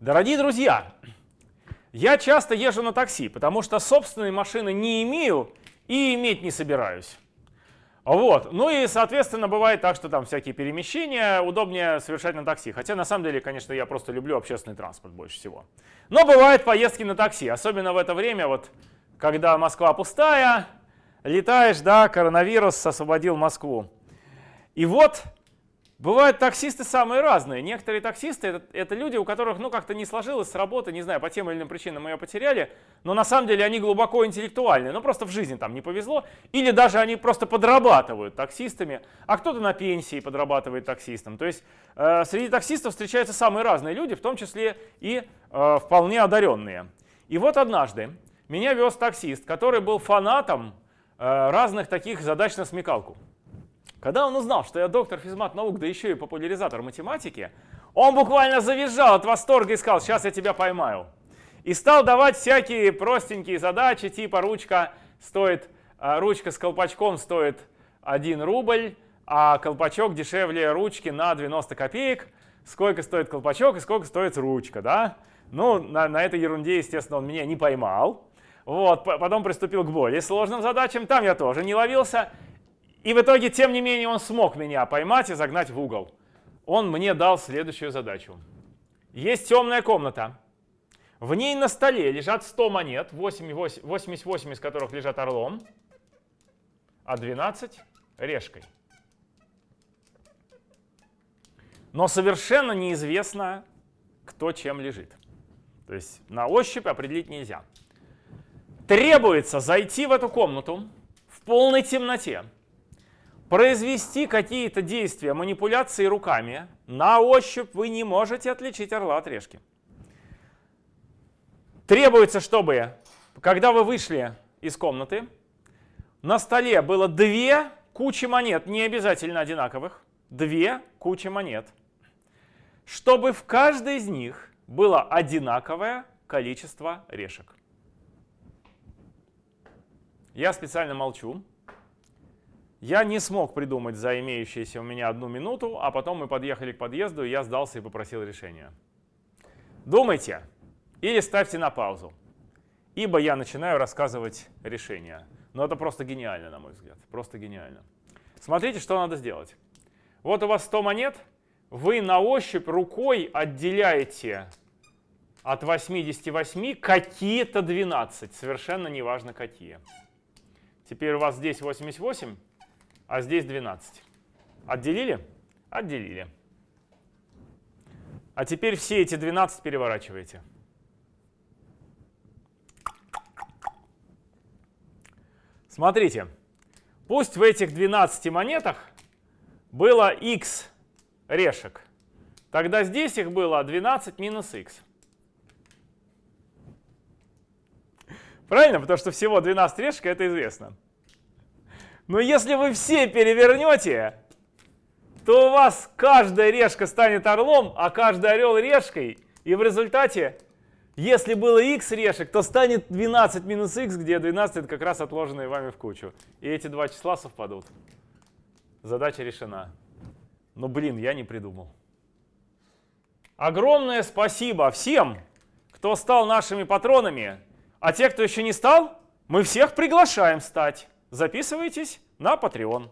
Дорогие друзья, я часто езжу на такси, потому что собственной машины не имею и иметь не собираюсь. Вот. Ну и, соответственно, бывает так, что там всякие перемещения удобнее совершать на такси. Хотя, на самом деле, конечно, я просто люблю общественный транспорт больше всего. Но бывают поездки на такси, особенно в это время, вот, когда Москва пустая, летаешь, да, коронавирус освободил Москву. И вот Бывают таксисты самые разные. Некоторые таксисты это, это люди, у которых ну как-то не сложилось с работы, не знаю, по тем или иным причинам ее потеряли, но на самом деле они глубоко интеллектуальные, ну просто в жизни там не повезло, или даже они просто подрабатывают таксистами, а кто-то на пенсии подрабатывает таксистом. То есть э, среди таксистов встречаются самые разные люди, в том числе и э, вполне одаренные. И вот однажды меня вез таксист, который был фанатом э, разных таких задач на смекалку. Когда он узнал, что я доктор физмат наук, да еще и популяризатор математики, он буквально завизжал от восторга и сказал, сейчас я тебя поймаю. И стал давать всякие простенькие задачи, типа ручка стоит, а, ручка с колпачком стоит 1 рубль, а колпачок дешевле ручки на 90 копеек. Сколько стоит колпачок и сколько стоит ручка, да? Ну, на, на этой ерунде, естественно, он меня не поймал. Вот, потом приступил к более сложным задачам, там я тоже не ловился. И в итоге, тем не менее, он смог меня поймать и загнать в угол. Он мне дал следующую задачу. Есть темная комната. В ней на столе лежат 100 монет, 88 из которых лежат орлом, а 12 решкой. Но совершенно неизвестно, кто чем лежит. То есть на ощупь определить нельзя. Требуется зайти в эту комнату в полной темноте, произвести какие-то действия, манипуляции руками, на ощупь вы не можете отличить орла от решки. Требуется, чтобы, когда вы вышли из комнаты, на столе было две кучи монет, не обязательно одинаковых, две кучи монет, чтобы в каждой из них было одинаковое количество решек. Я специально молчу, я не смог придумать за имеющиеся у меня одну минуту, а потом мы подъехали к подъезду, и я сдался и попросил решения. Думайте или ставьте на паузу, ибо я начинаю рассказывать решение. Но это просто гениально, на мой взгляд, просто гениально. Смотрите, что надо сделать. Вот у вас 100 монет, вы на ощупь рукой отделяете от 88 какие-то 12, совершенно неважно какие. Теперь у вас здесь 88, а здесь 12. Отделили? Отделили. А теперь все эти 12 переворачиваете. Смотрите, пусть в этих 12 монетах было x решек. Тогда здесь их было 12 минус x. Правильно? Потому что всего 12 решек, это известно. Но если вы все перевернете, то у вас каждая решка станет орлом, а каждый орел решкой. И в результате, если было x решек, то станет 12 минус x, где 12 это как раз отложенные вами в кучу. И эти два числа совпадут. Задача решена. Но, блин, я не придумал. Огромное спасибо всем, кто стал нашими патронами. А те, кто еще не стал, мы всех приглашаем стать записывайтесь на Patreon.